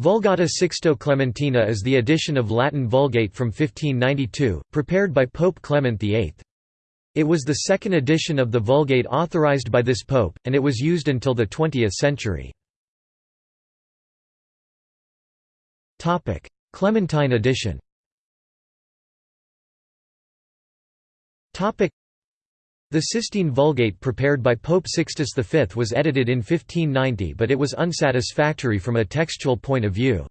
Vulgata Sixto Clementina is the edition of Latin Vulgate from 1592, prepared by Pope Clement VIII. It was the second edition of the Vulgate authorized by this pope, and it was used until the 20th century. Clementine edition the Sistine Vulgate prepared by Pope Sixtus V was edited in 1590 but it was unsatisfactory from a textual point of view.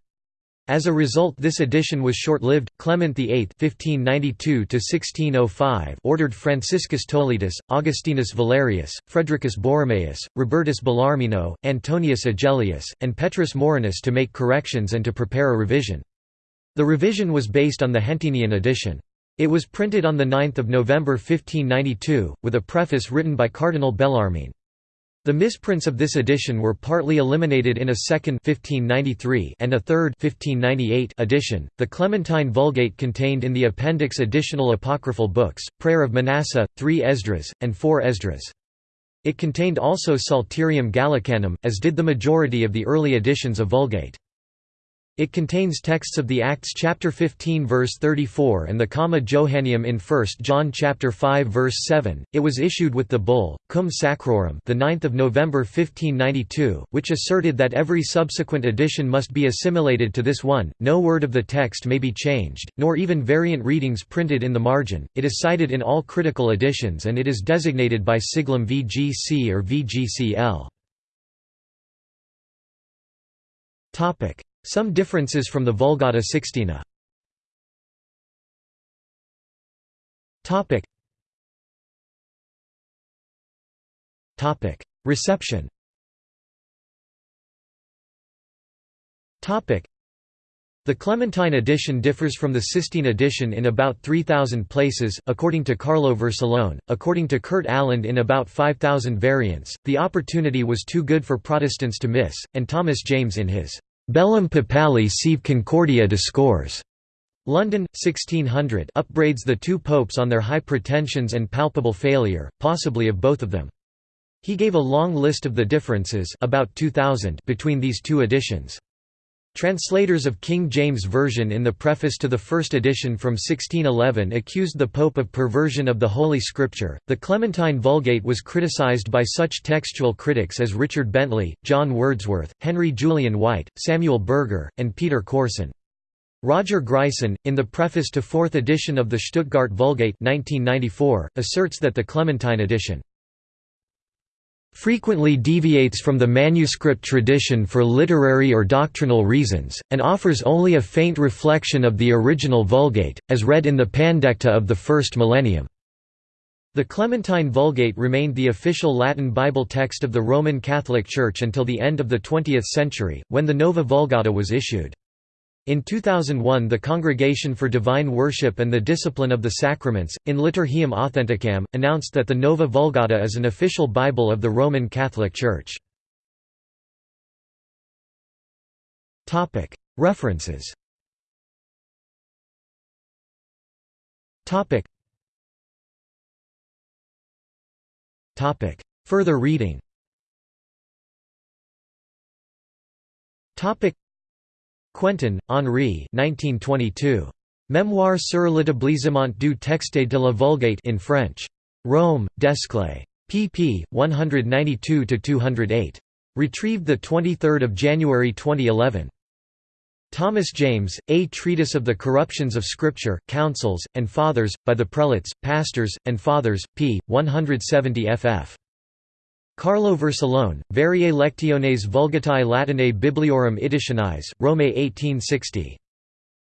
As a result this edition was short-lived. Clement VIII (1592–1605) ordered Franciscus Toletus, Augustinus Valerius, Fredricus Borromaeus, Robertus Bellarmino, Antonius Agellius, and Petrus Morinus to make corrections and to prepare a revision. The revision was based on the Hentenian edition. It was printed on 9 November 1592, with a preface written by Cardinal Bellarmine. The misprints of this edition were partly eliminated in a second 1593 and a third 1598 edition. The Clementine Vulgate contained in the appendix additional apocryphal books, Prayer of Manasseh, three Esdras, and four Esdras. It contained also Psalterium Gallicanum, as did the majority of the early editions of Vulgate. It contains texts of the Acts chapter 15 verse 34 and the Comma Johanneum in 1 John chapter 5 verse 7. It was issued with the bull Cum Sacrorum the 9th of November 1592, which asserted that every subsequent edition must be assimilated to this one. No word of the text may be changed, nor even variant readings printed in the margin. It is cited in all critical editions and it is designated by siglum VGC or VGCL. Topic some differences from the Vulgata Sixtina Reception Topic. the Clementine edition differs from the Sistine edition in about 3,000 places, according to Carlo Vercellone, according to Kurt Aland in about 5,000 variants. The opportunity was too good for Protestants to miss, and Thomas James in his Bellum Papale sive Concordia discors. London, 1600 upbraids the two popes on their high pretensions and palpable failure, possibly of both of them. He gave a long list of the differences about 2000 between these two editions. Translators of King James Version in the preface to the first edition from 1611 accused the Pope of perversion of the Holy Scripture. The Clementine Vulgate was criticized by such textual critics as Richard Bentley, John Wordsworth, Henry Julian White, Samuel Berger, and Peter Corssen. Roger Gryson, in the preface to fourth edition of the Stuttgart Vulgate 1994, asserts that the Clementine edition frequently deviates from the manuscript tradition for literary or doctrinal reasons, and offers only a faint reflection of the original Vulgate, as read in the Pandecta of the first millennium. The Clementine Vulgate remained the official Latin Bible text of the Roman Catholic Church until the end of the 20th century, when the Nova Vulgata was issued. In 2001 the Congregation for Divine Worship and the Discipline of the Sacraments, in Liturgiam Authenticam, announced that the Nova Vulgata is an official Bible of the Roman Catholic Church. References. Further reading Quentin, Henri 1922. Mémoire sur l'établissement du texte de la Vulgate in French. Rome, Desclée. pp. 192–208. Retrieved 23 January 2011. Thomas James, A Treatise of the Corruptions of Scripture, Councils, and Fathers, by the Prelates, Pastors, and Fathers, p. 170 ff. Carlo Vercellone, Variae Lectiones Vulgatae Latinae Bibliorum Editionis, Rome 1860.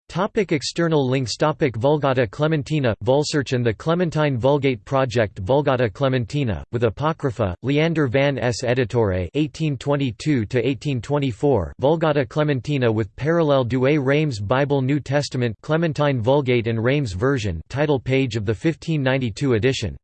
Topic external links Topic Vulgata Clementina, Vulsearch and the Clementine Vulgate Project Vulgata Clementina, with Apocrypha, Leander van Ess Editore 1822–1824 Vulgata Clementina with Parallel Douay Reims Bible New Testament Clementine Vulgate and Reims version title page of the 1592 edition